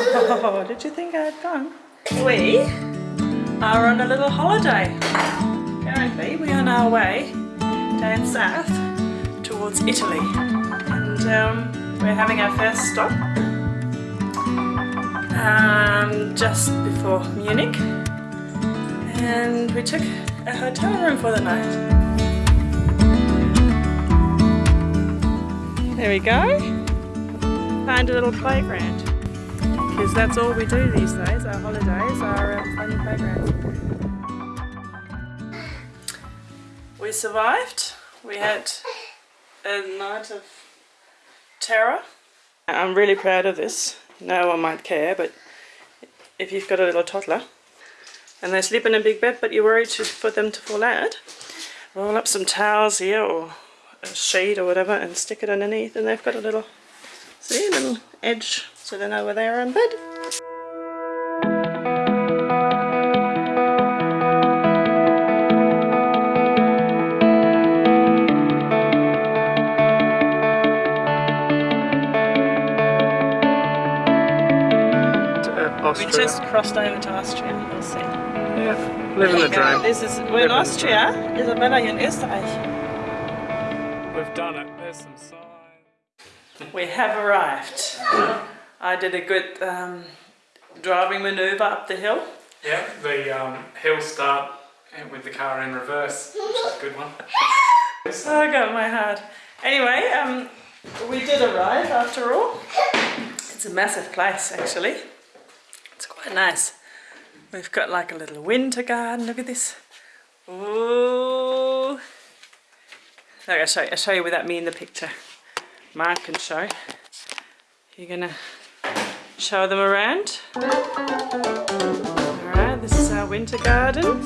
Did you think I had gone? We are on a little holiday. Currently, we are on our way down south towards Italy. And um, we're having our first stop um, just before Munich. And we took a hotel room for the night. There we go. Find a little playground. Because that's all we do these days. Our holidays are um, fun playgrounds. We survived. We had a night of terror. I'm really proud of this. No one might care, but if you've got a little toddler and they sleep in a big bed but you're worried to, for them to fall out, roll up some towels here or a sheet or whatever and stick it underneath and they've got a little, see, a little edge so they know where they are in bed. Uh, we just crossed over to Austria, you'll see. Yeah, living the dream. This is, we're in Austria, Isabella in Österreich. We've done it. There's some signs. We have arrived. I did a good um, driving manoeuvre up the hill. Yeah, the um, hill start with the car in reverse, which is a good one. Oh, I got my heart. Anyway, um, we did arrive after all. It's a massive place actually. It's quite nice. We've got like a little winter garden, look at this. Ooh. Okay, I'll show, you, I'll show you without me in the picture. Mark can show. You're gonna show them around. Alright, this is our winter garden.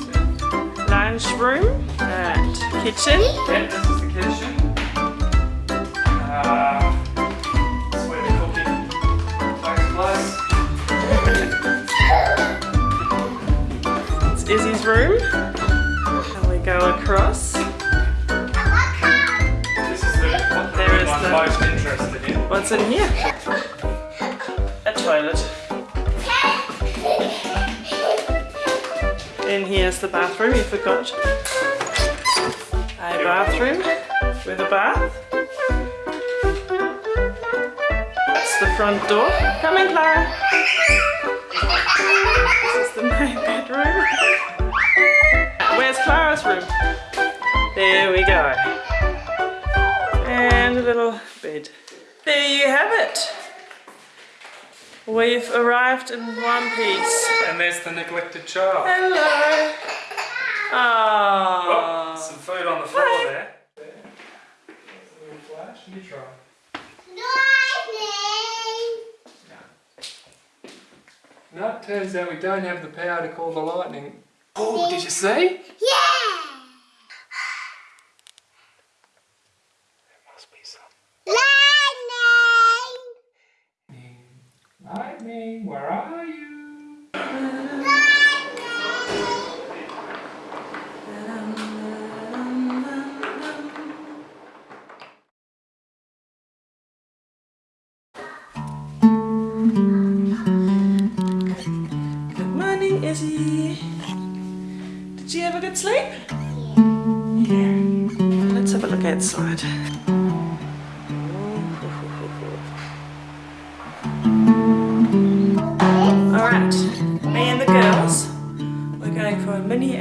Lounge room and kitchen. Yeah, this is the kitchen. Uh, that's where the cooking takes place. It's Izzy's room. And we go across. This is the what the There I'm the- most interested in. What's in here? In here's the bathroom, you forgot. A bathroom with a bath. That's the front door. Come in, Clara. This is the main bedroom. Where's Clara's room? There we go. And a little bed. There you have it. We've arrived in one piece. And there's the neglected child. Hello. Ah. Oh, Aww. some food on the floor Hi. there. There's a little flash. You try. No, it turns out we don't have the power to call the lightning. Oh, did you see? There must be some. Lightning, where are you? Good morning, Izzy. Did you have a good sleep? Yeah. Let's have a look outside.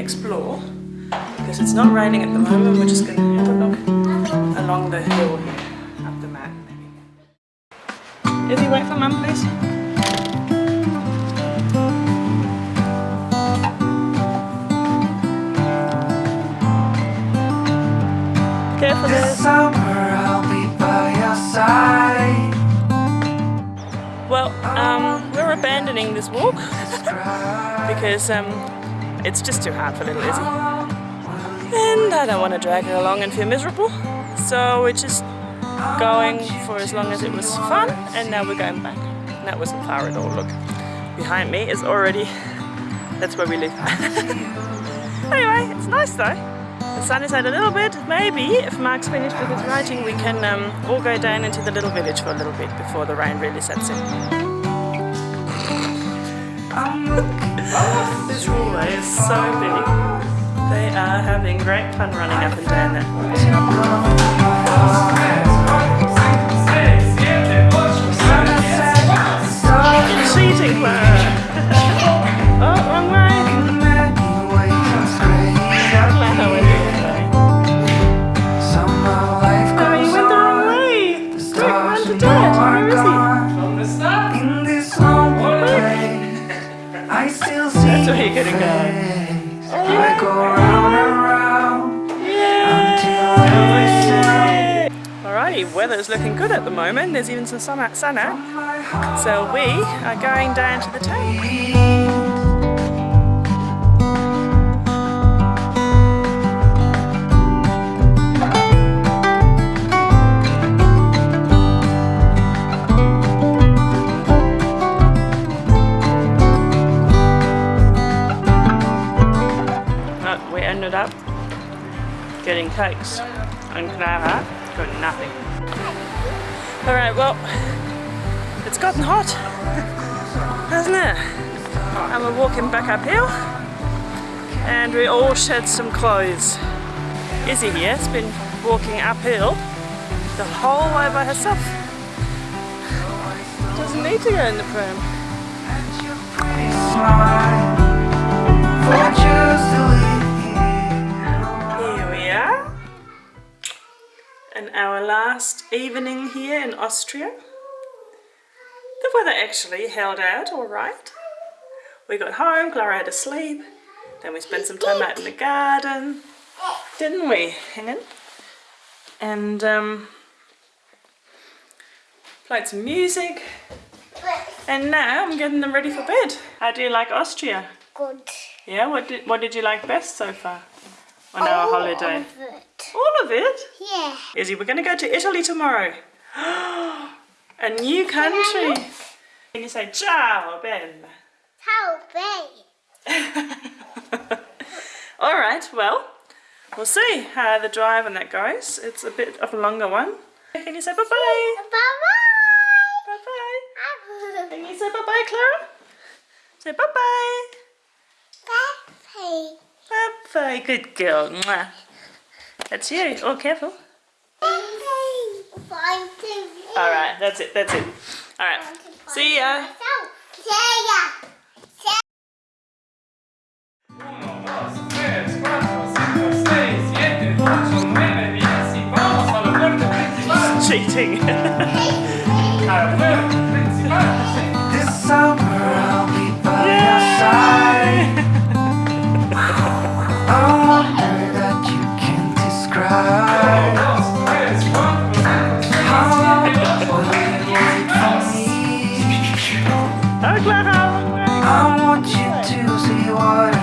Explore because it's not raining at the moment. We're just going to have a look along the hill here, up the mountain maybe. Izzy, wait for mum, please. Careful there. summer I'll be by your side. Well, um, we're abandoning this walk because um, it's just too hard for little Izzy. And I don't want to drag her along and feel miserable. So we're just going for as long as it was fun and now we're going back. And that wasn't far at all, look. Behind me is already, that's where we live. anyway, it's nice though. The sun is out a little bit. Maybe if Mark's finished with his writing, we can um, all go down into the little village for a little bit before the rain really sets in. So big. They are having great fun running up and down there. Alrighty, weather's looking good at the moment. There's even some. Sun out. So we are going down to the tank. Getting cakes and can Clara got nothing. Alright, well, it's gotten hot, hasn't it? And we're walking back uphill and we all shed some clothes. Izzy here has been walking uphill the whole way by herself. Doesn't need to go in the pram. And our last evening here in Austria. The weather actually held out all right. We got home, Clara had to sleep. Then we spent some time out in the garden. Didn't we? Hang on. And um, played some music. And now I'm getting them ready for bed. How do you like Austria? Good. Yeah, what did, what did you like best so far on our All holiday? All of it? Yeah. Izzy, we're going to go to Italy tomorrow. A new country. Can you say ciao, Ben? How big? All right, well, we'll see how the drive and that goes. It's a bit of a longer one. Can you say bye-bye? Bye Bye-bye. bye. Can you say bye-bye, Clara? Say bye-bye. Bye. Bye-bye. Good girl. Mwah. That's you. Oh, careful. All right, that's it. That's it. All right. See ya. See ya. Uno, dos, tres, cuatro, cinco, seis, siete, ocho, nueve, diez y vamos a la puerta principal. Cheating. A la puerta principal. This summer I'll be by your side. Oh, I want you to see what